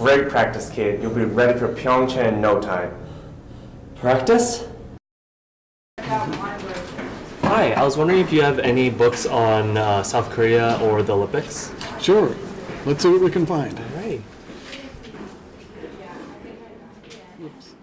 Great practice, kid. You'll be ready for Pyeongchang in no time. Practice? Hi, I was wondering if you have any books on uh, South Korea or the Olympics. Sure. Let's see what we can find. All right. Oops.